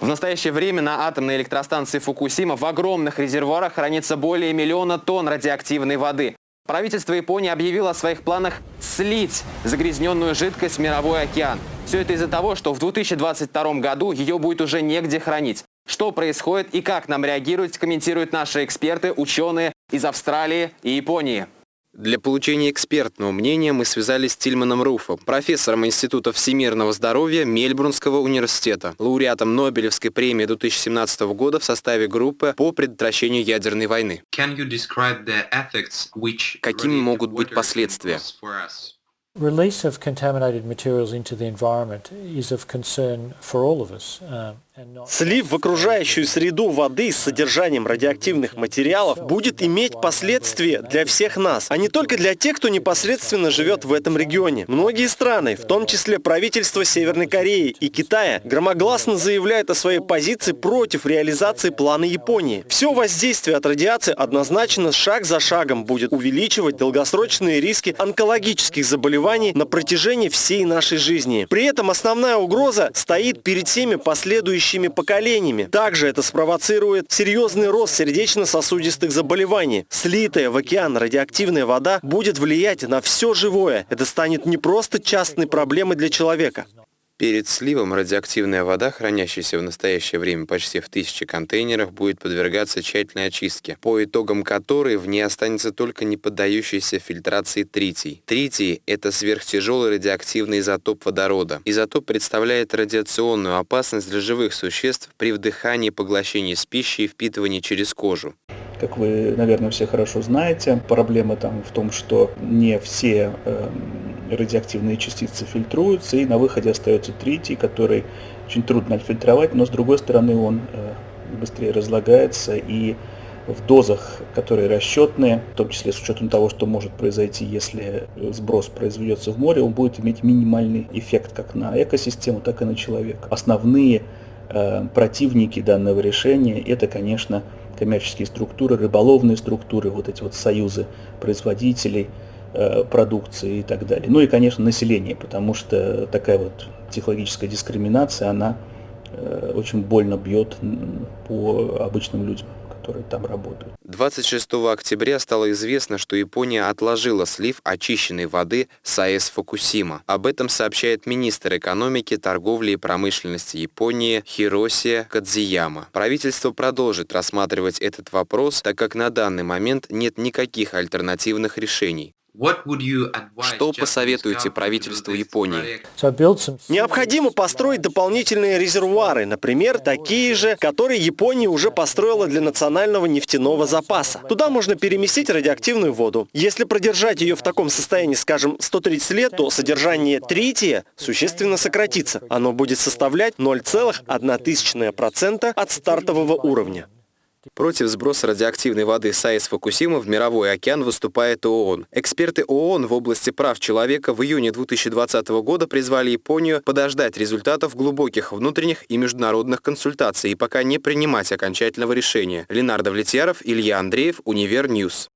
В настоящее время на атомной электростанции Фукусима в огромных резервуарах хранится более миллиона тонн радиоактивной воды. Правительство Японии объявило о своих планах слить загрязненную жидкость в мировой океан. Все это из-за того, что в 2022 году ее будет уже негде хранить. Что происходит и как нам реагировать, комментируют наши эксперты, ученые из Австралии и Японии. Для получения экспертного мнения мы связались с Тильманом Руфом, профессором Института всемирного здоровья Мельбурнского университета, лауреатом Нобелевской премии 2017 года в составе группы по предотвращению ядерной войны. Какими могут быть последствия? Release of contaminated materials into the environment is of concern for all of us. Слив в окружающую среду воды с содержанием радиоактивных материалов будет иметь последствия для всех нас, а не только для тех, кто непосредственно живет в этом регионе. Многие страны, в том числе правительство Северной Кореи и Китая, громогласно заявляют о своей позиции против реализации плана Японии. Все воздействие от радиации однозначно шаг за шагом будет увеличивать долгосрочные риски онкологических заболеваний на протяжении всей нашей жизни. При этом основная угроза стоит перед всеми последующими следующими поколениями. Также это спровоцирует серьезный рост сердечно-сосудистых заболеваний. Слитая в океан радиоактивная вода будет влиять на все живое. Это станет не просто частной проблемой для человека. Перед сливом радиоактивная вода, хранящаяся в настоящее время почти в тысячи контейнерах, будет подвергаться тщательной очистке, по итогам которой в ней останется только не поддающийся фильтрации тритий. Тритий – это сверхтяжелый радиоактивный изотоп водорода. Изотоп представляет радиационную опасность для живых существ при вдыхании, поглощении с пищей и впитывании через кожу. Как вы, наверное, все хорошо знаете, проблема там в том, что не все э, радиоактивные частицы фильтруются, и на выходе остается тритий, который очень трудно отфильтровать, но с другой стороны он э, быстрее разлагается и в дозах, которые расчетные, в том числе с учетом того, что может произойти, если сброс произведется в море, он будет иметь минимальный эффект как на экосистему, так и на человека. Основные э, противники данного решения это, конечно, коммерческие структуры, рыболовные структуры, вот эти вот союзы производителей продукции и так далее. Ну и, конечно, население, потому что такая вот технологическая дискриминация, она э, очень больно бьет по обычным людям которые там работают. 26 октября стало известно, что Япония отложила слив очищенной воды с АЭС Фукусима. Об этом сообщает министр экономики, торговли и промышленности Японии Хиросия Кадзияма. Правительство продолжит рассматривать этот вопрос, так как на данный момент нет никаких альтернативных решений. Что посоветуете правительству Японии? Необходимо построить дополнительные резервуары, например, такие же, которые Япония уже построила для национального нефтяного запаса. Туда можно переместить радиоактивную воду. Если продержать ее в таком состоянии, скажем, 130 лет, то содержание трития существенно сократится. Оно будет составлять 0,1% от стартового уровня. Против сброса радиоактивной воды с АЭС Фукусима в мировой океан выступает ООН. Эксперты ООН в области прав человека в июне 2020 года призвали Японию подождать результатов глубоких внутренних и международных консультаций и пока не принимать окончательного решения. Ленардо Влетьяров, Илья Андреев, Универ Ньюс.